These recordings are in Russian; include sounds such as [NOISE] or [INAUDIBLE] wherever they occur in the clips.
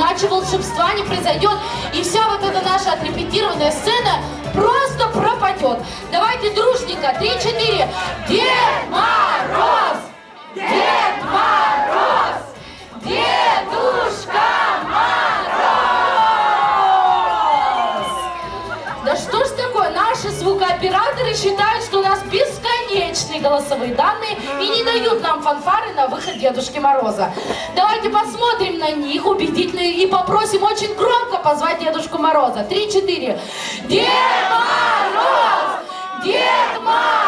иначе волшебства не произойдет, и вся вот эта наша отрепетированная сцена просто пропадет. Давайте дружненько, три-четыре. Дед Мороз! Голосовые данные и не дают нам фанфары на выход Дедушки Мороза. Давайте посмотрим на них убедительно и попросим очень громко позвать Дедушку Мороза. Три-четыре. Дед Мороз! Дед Мороз!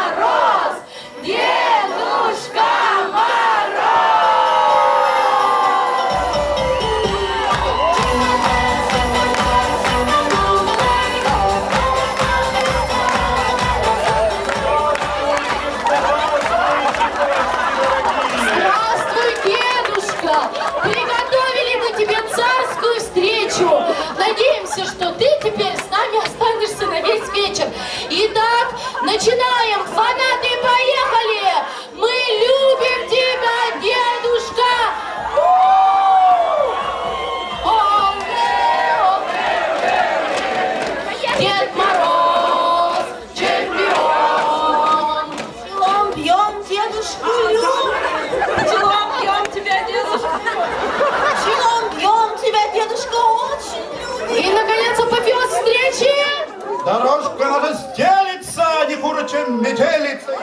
Стелится, не хуже, чем метелица.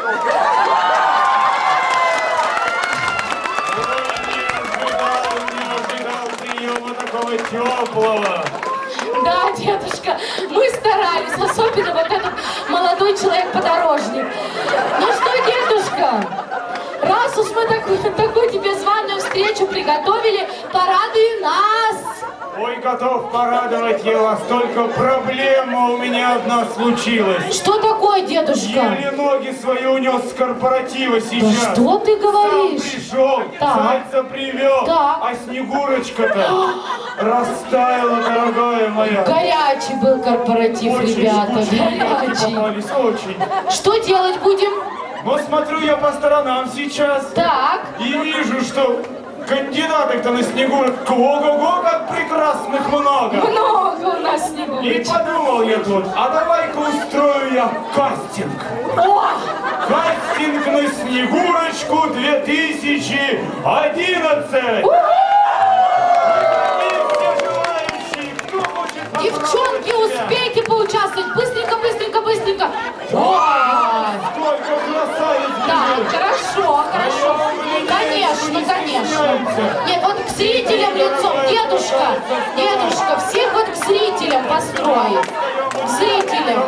Теплого. Да, дедушка, мы старались, особенно вот этот молодой человек-подорожник. Ну что, дедушка, раз уж мы такую, [LAUGHS] такую тебе званую встречу приготовили, порадуй нас. Ой, готов порадовать я вас, только проблема у меня одна случилась. Что такое, дедушка? Еле ноги свои унес с корпоратива сейчас. Да что ты говоришь? Сам пришел, Так. зайца привел, Так. а Снегурочка-то растаяла, дорогая моя. Горячий был корпоратив, Очень ребята, люди горячий. очень. Что делать будем? Но смотрю я по сторонам сейчас Так, и вижу, что кандидаток-то на Снегурочку, ого-го, как прекрасных много. много у нас И снегурочек. подумал я тут, а давай-ка устрою я кастинг. О, Кастинг на Снегурочку 2011. И все желающие, кто хочет девчонки, успейте поучаствовать. Быстренько, быстренько, быстренько. Ой. Сколько красавиц бежит. хорошо, хорошо. Конечно, конечно. Нет, вот к зрителям лицом. Дедушка, дедушка, всех вот к зрителям построим. К зрителям.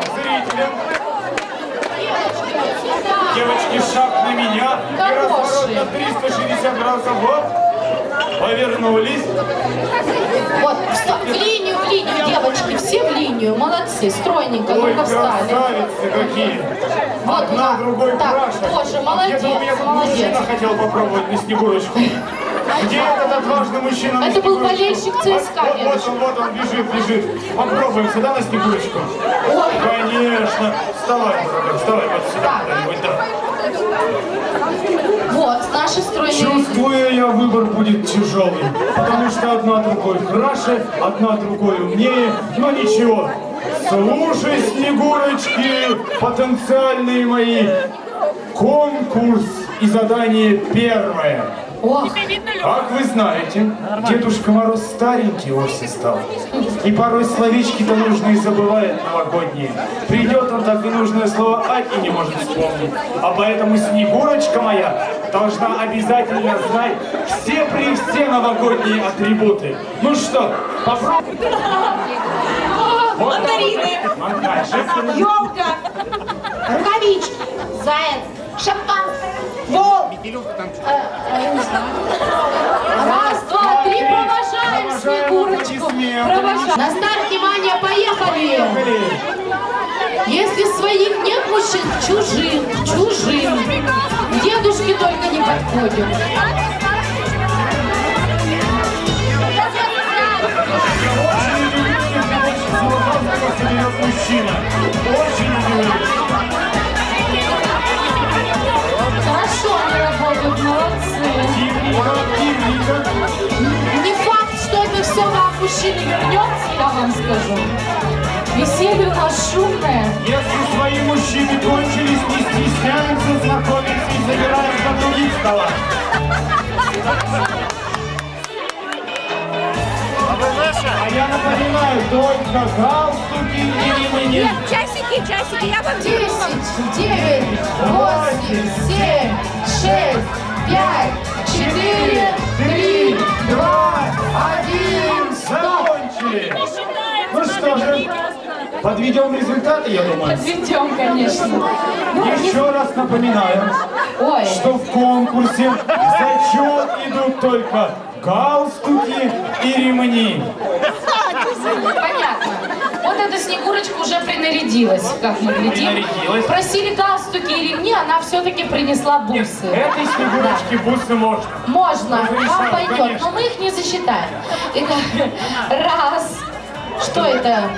Девочки, шаг на меня. И разворот Хорошие. на 360 градусов. Вот. Повернулись. Вот, в в линию, девочки, все в линию. Молодцы, стройненько, Ой, ну-ка встали. красавицы какие. Вот, Одна да. другой Так, краше. тоже А молодец, меня тут молодец. мужчина хотел попробовать на Снегурочку. Где этот отважный мужчина на Это был болельщик ЦСКА, Вот, вот, он, вот он бежит, бежит. Попробуем сюда на Снегурочку. Конечно. Вставай, вставай вот сюда. Так. да. Вот, наши стройные... Чувствую я, выбор будет тяжелый, потому что одна другой краше, одна другой умнее, но ничего. Слушай, Снегурочки, потенциальные мои, конкурс и задание первое. Ох, Как вы знаете, Дедушка Мороз старенький вовсе стал. И порой словечки-то нужные забывает новогодние. Придет он так и нужное слово «ать» и не может вспомнить. А поэтому Снегурочка моя должна обязательно знать все при все новогодние атрибуты. Ну что, попробуем. Вот Мандарины. Мандарины. Елка. Рукавички. Заяц. Шампанское. Волк. раз, два, три, провожаем Снегурочку. Провожаем. На старт, внимание, поехали. Если своих нет мужчин, чужим, чужим. К дедушке только не подходим. Очень соберет мужчина. Очень удивлюсь. Не факт, что это все вам мужчины вернется, я вам скажу. Веселье у нас шумное. Если свои мужчины кончились, не стесняемся знакомиться и забираем за других стола. А я напоминаю, только галстуки и ремни. Нет, часики, часики, я вам Десять, девять, восемь, семь, шесть, пять, четыре, три, два, один! Закончили. Ну что же, подведем результаты, я думаю. Ведем, конечно. Ну, Еще раз напоминаю, Ой, что в конкурсе зачет идут только галстуки и ремни. понятно. Вот эта Снегурочка уже принарядилась, как мы глядим. Просили галстуки и ремни, она все-таки принесла бусы. Этой снегурочке бусы можно. Можно, вам пойдет, конечно. но мы их не засчитаем. Итак, раз. Что это?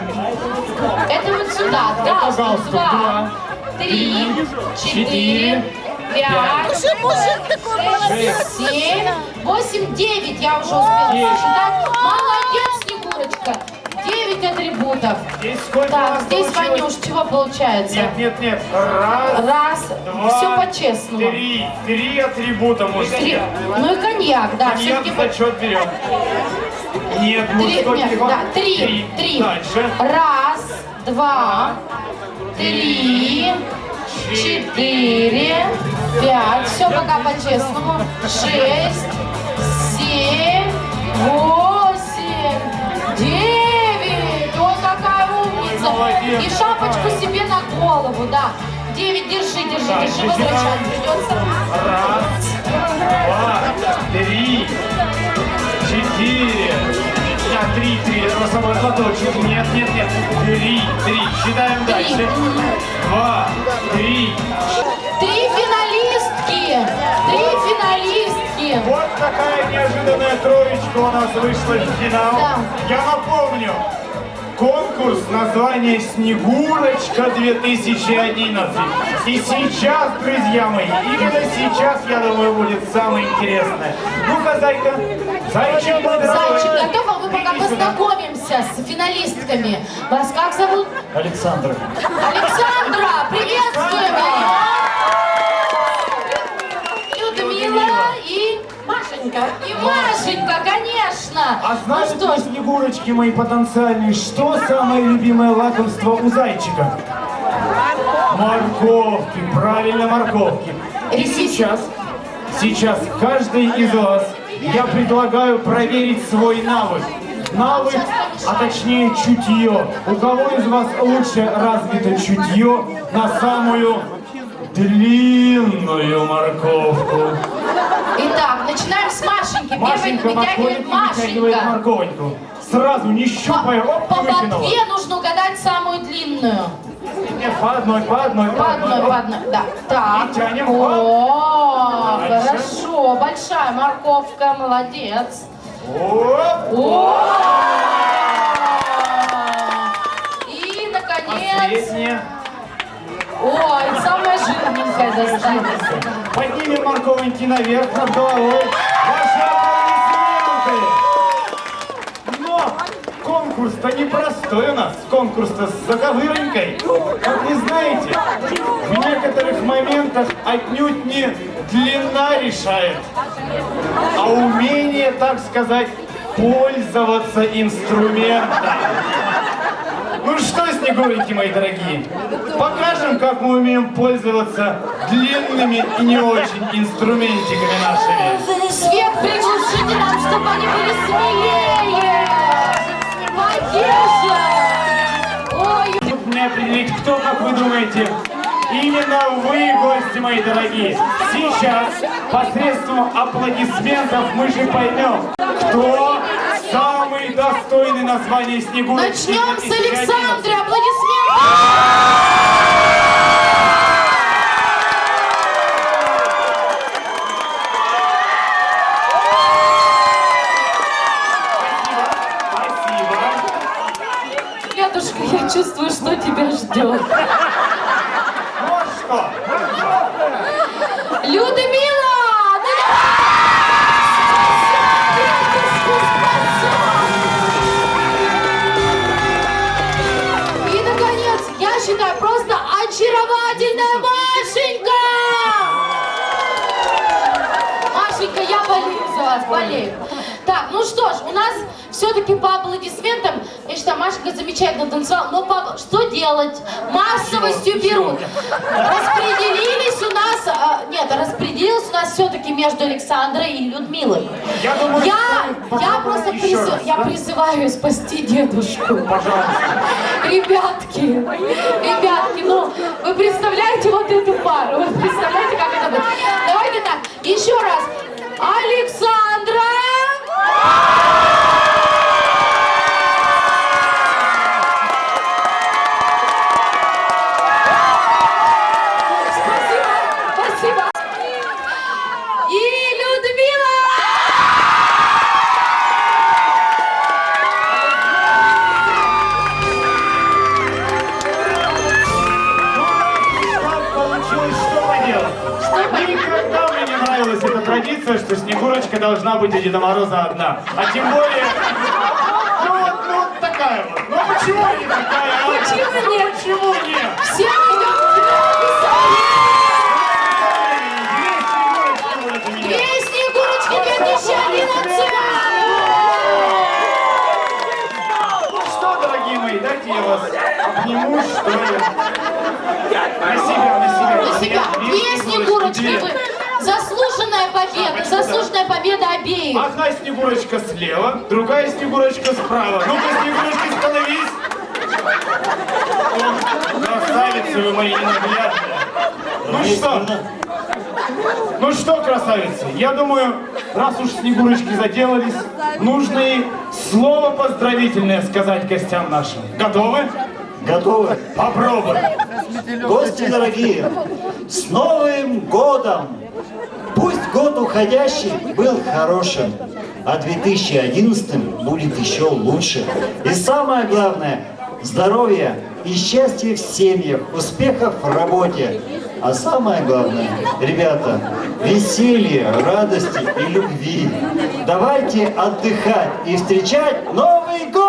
Это вот сюда. Галстук. галстук, Два. Три. Четыре. Пять. Уже мужик такой молодец. Семь. Восемь. Девять. Я уже успела засчитать. Молодец, Снегурочка. Девять атрибутов. Здесь сколько Так, здесь, получилось? Ванюш, чего получается? Нет, нет, нет. Раз, Раз. два, Все по-честному. Три. Три атрибута Три. мужских. Ну и коньяк, да. Коньяк в зачет берем. Нет, Три, мужской нет, телефон. да, три, три. Дальше. Раз, два, три, четыре, пять. Все пока по-честному. Шесть, семь, восемь, И шапочку себе на голову, да. Девять, держи, держи, Так, держи, возвращать придется. Раз, два, три, четыре. А, три, три. Носовой платочек. Нет, нет, нет. Три, три. Считаем Три. дальше. Два, три. Три финалистки! Три финалистки! Вот такая неожиданная троечка у нас вышла в финал. Да. Я напомню, конкурс название «Снегурочка 2011». И сейчас, друзья мои, именно сейчас, я думаю, будет самое интересное. Ну-ка, Зайка, Зайчик, Зайчик, готова? Мы пока иди сюда. познакомимся с финалистками. Вас как зовут? Александр. Александра! Приветствуем! Людмила и Машенька. И Машенька, конечно! А ну знаете что ли, ж, Снегурочки мои потенциальные, что самое любимое лакомство у зайчика? Морковки, правильно, морковки. И сейчас, сейчас каждый из вас я предлагаю проверить свой навык. Навык, а точнее чутье. У кого из вас лучше развито чутье на самую длинную морковку? Итак, начинаем с Машеньки. Машенька Первой вытягивает Машенька. морковочку. Сразу, не щупая, По, оп, по ботве нужно угадать самую длинную. Нет, по одной, по одной, По одной, по одной, да. Так. И тянем. О, Дальше. хорошо, большая морковка, молодец. Оп, О! И, достанется. Поднимем морковоньки наверх над головой. Ваши аплодисменты. Но конкурс-то непростой у нас. Конкурс-то с заковыронькой. Как вы знаете, в некоторых моментах отнюдь не длина решает, а умение, так сказать, пользоваться инструментом. Ну что, Снегуреньки мои дорогие, покажем, как мы умеем пользоваться длинными и не очень инструментиками нашими. Свет приглушите нам, чтобы они были смелее. Потише. Ой, Тут мне определить, кто, как вы думаете, именно вы, гости мои дорогие. Сейчас, посредством аплодисментов, мы же поймем, кто самый достойный названия Снегурочки начнем с 2011. Александры. Аплодисменты. Дедушка, я чувствую, что тебя ждет. Вот что. Людмила! Нас все-таки по аплодисментам, я считаю, Машенька замечательно танцевала, но по- что делать? Массовостью берут. Распределились у нас, а, нет, распределилось у нас все-таки между Александрой и Людмилой. Я думаю, Я, я просто еще призы- раз, я да? призываю спасти дедушку. Пожалуйста. Ребятки, ребятки, ну, вы представляете вот эту пару? Снегурочка должна быть у Деда Мороза одна. А тем более... Ну вот, ну вот такая вот. Ну почему не такая? а? Почему нет? Почему нет? Все идем Две Снегурочки. Две Снегурочки 2011! Ну что, дорогие мои, дайте я вас обниму, что ли. На себя, на себя. На себя. Две Снегурочки. Заслуженная победа. Заслуженная победа обеих. Одна Снегурочка слева, другая Снегурочка справа. Ну-ка, Снегурочки, становись! Красавицы вы мои ненаглядные. Ну что? Ну что, красавицы, я думаю, раз уж Снегурочки заделались, нужно и слово поздравительное сказать гостям нашим. Готовы? Готовы? Попробуем. Гости дорогие, с Новым годом! Пусть год уходящий был хорошим, а 2011 будет еще лучше. И самое главное, здоровья и счастья в семьях, успехов в работе. А самое главное, ребята, веселья, радости и любви. Давайте отдыхать и встречать Новый год!